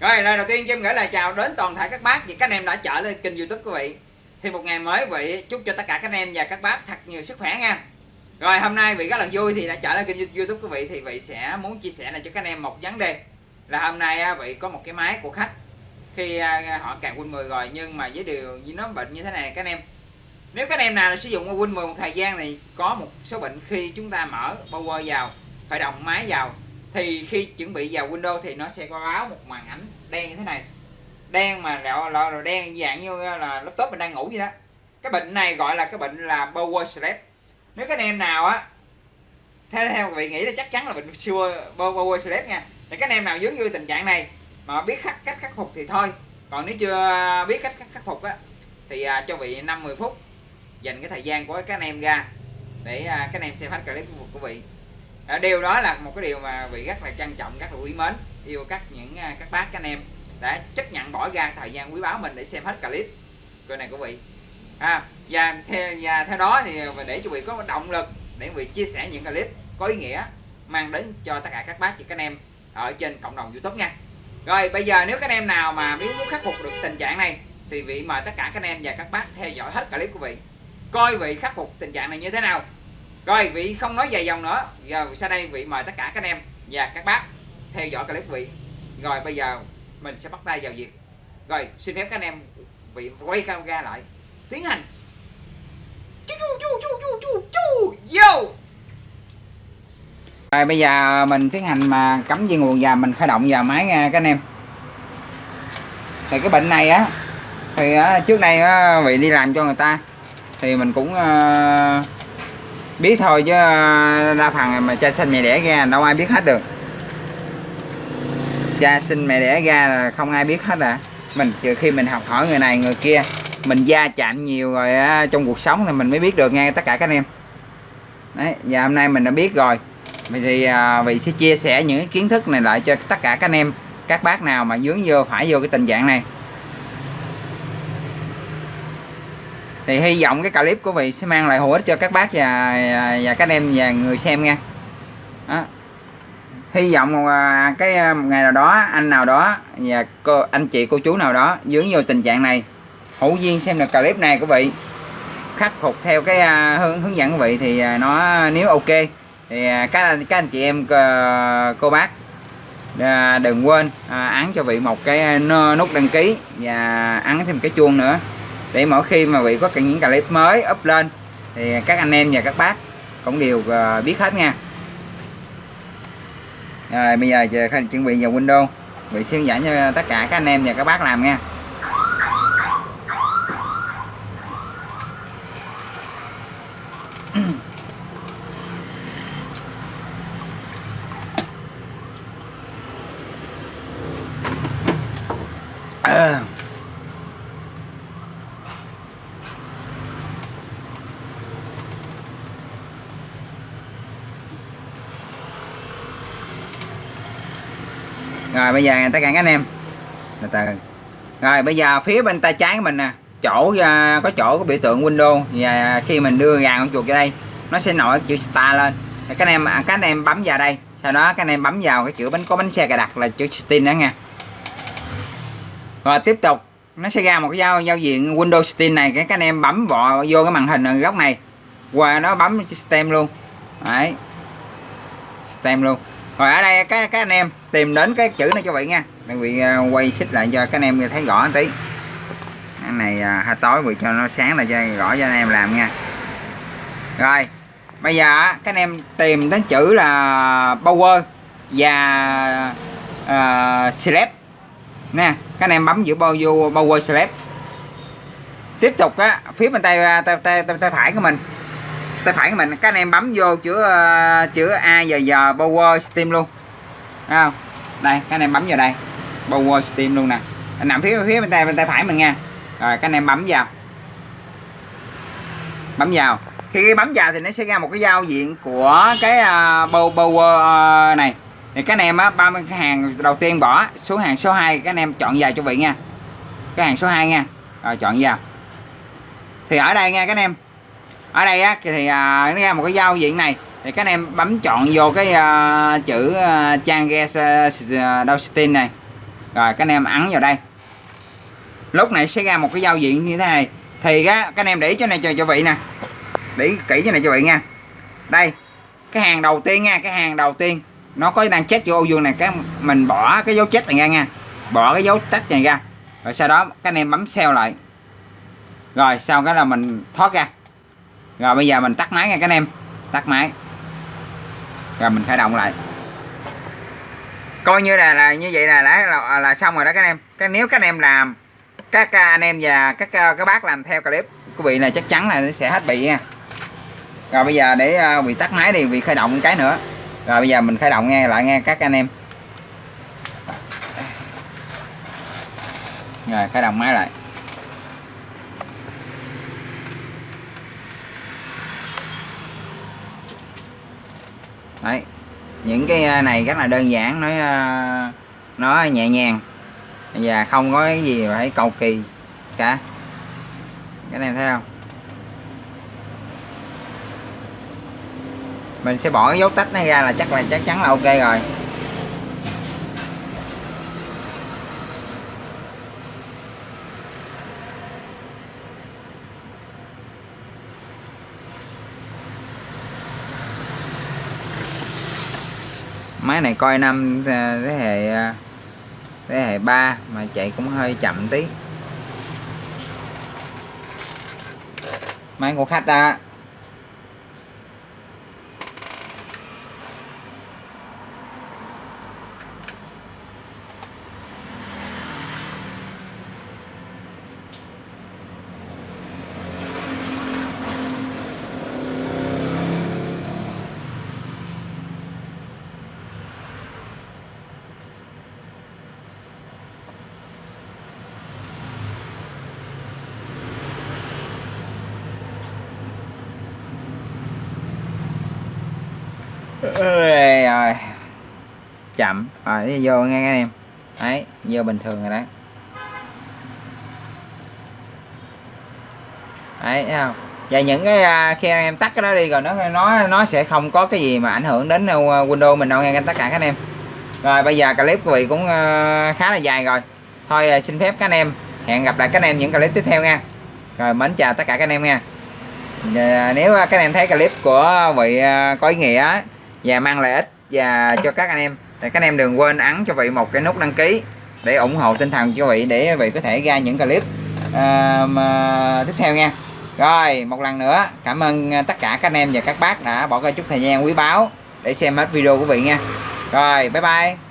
Rồi, lời đầu tiên cho em gửi lời chào đến toàn thể các bác và các anh em đã trở lên kênh youtube của vị. Thì một ngày mới vị, chúc cho tất cả các anh em và các bác thật nhiều sức khỏe nha. Rồi, hôm nay vị rất là vui thì đã trở lên kênh youtube của vị Thì vị sẽ muốn chia sẻ lại cho các anh em một vấn đề. Là hôm nay vị có một cái máy của khách. Khi à, họ cài Win 10 rồi, nhưng mà với điều như nó bệnh như thế này, các anh em, Nếu các anh em nào sử dụng Win 10 một thời gian thì có một số bệnh khi chúng ta mở power vào, Khởi động máy vào thì khi chuẩn bị vào Windows thì nó sẽ có báo một màn ảnh đen như thế này. Đen mà lọ lọ đen dạng như ờ, là laptop mình đang ngủ vậy đó. Cái bệnh này gọi là cái bệnh là power stress. Nếu các anh em nào á theo theo vị nghĩ là chắc chắn là bệnh siêu power stress nha. Thì các anh em nào dướng như tình trạng này mà biết khắc cách khắc phục thì thôi. Còn nếu chưa biết cách khắc phục á thì à, cho vị 5 10 phút dành cái thời gian của các anh em ra để à, các anh em xem hết clip của vị à, điều đó là một cái điều mà vị rất là trân trọng rất là quý mến yêu các những à, các bác các anh em đã chấp nhận bỏ ra thời gian quý báu mình để xem hết clip. Coi này của vị. À, và theo và theo đó thì để cho vị có động lực để vị chia sẻ những clip có ý nghĩa mang đến cho tất cả các bác và các anh em ở trên cộng đồng youtube nha. Rồi bây giờ nếu các anh em nào mà muốn khắc phục được tình trạng này thì vị mời tất cả các anh em và các bác theo dõi hết clip của vị. Coi vị khắc phục tình trạng này như thế nào rồi vị không nói dài dòng nữa. Giờ sau đây vị mời tất cả các anh em và các bác theo dõi clip vị. Rồi bây giờ mình sẽ bắt tay vào việc. Rồi xin phép các anh em vị quay camera lại. Tiến hành. Chú chú chú chú chú chú vô. Rồi bây giờ mình tiến hành mà cắm dây nguồn và mình khởi động vào máy nha các anh em. Thì cái bệnh này á thì trước đây á, vị đi làm cho người ta thì mình cũng uh, biết thôi chứ à, đa phần mà cha sinh mẹ đẻ ra đâu ai biết hết được. Cha sinh mẹ đẻ ra là không ai biết hết à. Mình trừ khi mình học hỏi người này người kia. Mình gia chạm nhiều rồi á, trong cuộc sống thì mình mới biết được nghe tất cả các anh em. Đấy và hôm nay mình đã biết rồi. Vậy thì à, vị sẽ chia sẻ những kiến thức này lại cho tất cả các anh em các bác nào mà dướng vô phải vô cái tình trạng này. Thì hy vọng cái clip của vị sẽ mang lại hữu ích cho các bác và và các em và người xem nha đó. hy vọng à, cái à, một ngày nào đó, anh nào đó và cô, anh chị, cô chú nào đó dướng vô tình trạng này, hữu duyên xem được clip này của vị, khắc phục theo cái à, hướng hướng dẫn của vị thì nó, nếu ok thì các các anh chị em ờ, cô bác đừng quên ấn cho vị một cái nút đăng ký và ấn thêm cái chuông nữa để mỗi khi mà vị có những clip mới up lên, thì các anh em và các bác cũng đều ờ, biết hết nha. Rồi, bây giờ giờ chuẩn bị vào Windows. Vị sẽ hướng dẫn cho tất cả các anh em và các bác làm nha uh rồi, bây giờ tất cả các anh em. Từ từ rồi, bây giờ phía bên tay trái của mình nè. Chỗ à, có chỗ có biểu tượng Windows và khi mình đưa gà con chuột vào đây, nó sẽ nổi chữ Star lên. Các anh em à, các anh em bấm vào đây. Sau đó các anh em bấm vào cái chữ bánh, có bánh xe cài đặt là chữ Steam đó nha. Rồi, tiếp tục. Nó sẽ ra một cái giao giao diện Windows Steam này. Các anh em bấm vọ vô cái màn hình ở góc này. Qua nó bấm chữ Steam luôn. Đấy. Steam luôn rồi ở đây các các anh em tìm đến cái chữ này cho vị nha. Đang bị à, quay xích lại cho các anh em thấy rõ một tí. Cái này à, hơi tối vì cho nó sáng là cho rõ cho anh em làm nha. Rồi bây giờ các anh em tìm đến chữ là power và uh, select nè các anh em bấm giữa bao vô power select. Tiếp tục á phía bên tay tay, tay, tay, tay phải của mình tay phải của mình các anh em bấm vô chữ ờ, chữ a giờ giờ power steam luôn. Đấy không? Đây các anh em bấm vào đây. Power steam luôn nè. Nằm phía phía bên tay bên tay phải mình nha. Rồi các anh em bấm vào. Bấm vào. Khi bấm vào thì nó sẽ ra một cái giao diện của cái uh, power uh, này. Thì các anh em á 30 cái hàng đầu tiên bỏ xuống hàng số 2 các anh em chọn vào cho vị nha. Cái hàng số 2 nha. Rồi chọn vào. Thì ở đây nha các anh em ở đây á thì à, nó ra một cái giao diện này. Thì các anh em bấm chọn vô cái uh, chữ uh, trang gas uh, à, Downstein này. Rồi các anh em ấn vào đây. Lúc này sẽ ra một cái giao diện như thế này. Thì á các anh em để ý chỗ này cho cho vị nè. Để ý kỹ chỗ này cho vị nha. Đây cái hàng đầu tiên nha cái hàng đầu tiên. Nó có đang chết vô ô vuông này cái mình bỏ cái dấu chết này ra nha. Bỏ cái dấu tách này ra. Rồi sau đó các anh em bấm xeo lại. Rồi sau cái là mình thoát ra rồi bây giờ mình tắt máy nha các anh em. Tắt máy. Rồi mình khởi động lại. Coi như là là như vậy là đã là, là xong rồi đó các anh em. Cái nếu các anh em làm các anh em và các các bác làm theo clip quý vị này chắc chắn là nó sẽ hết bị nha. Rồi bây giờ để ờ, bị tắt máy đi bị khởi động cái nữa. Rồi bây giờ mình khởi động nghe lại nghe các anh em. Rồi khởi động máy lại. Đấy. Những cái à, này rất là đơn giản, nói à, nó nhẹ nhàng. Và không có cái gì phải cầu kỳ cả. Cái này thấy không? Mình sẽ bỏ cái dấu tách nó ra là chắc là, chắc chắn là ok rồi. Máy này coi năm à, thế hệ à, thế hệ 3 mà chạy cũng hơi chậm tí. Máy của khách đó Ê, rồi chậm. Rồi đi vô nghe anh em. Đấy vô bình thường rồi đấy đấy thấy không? Và những cái à, khi anh em tắt cái đó đi rồi nó nó nó sẽ không có cái gì mà ảnh hưởng đến à, đâu, Windows mình đâu nghe tất cả các anh em. Rồi bây giờ clip của vị cũng à, khá là dài rồi. Thôi xin phép các anh em hẹn gặp lại các anh em những clip tiếp theo nha. Rồi mến chào tất cả các anh em nha. Nếu các anh em thấy clip của vị có ý nghĩa và mang lợi ích và cho các anh em. Để các anh em đừng quên ấn cho vị một cái nút đăng ký để ủng hộ tinh thần cho vị để vị có thể ra những clip uh, tiếp theo nha. Rồi một lần nữa cảm ơn à, tất cả các anh em và các bác đã bỏ ra chút thời gian quý báu để xem hết video của vị nha. Rồi bye bye.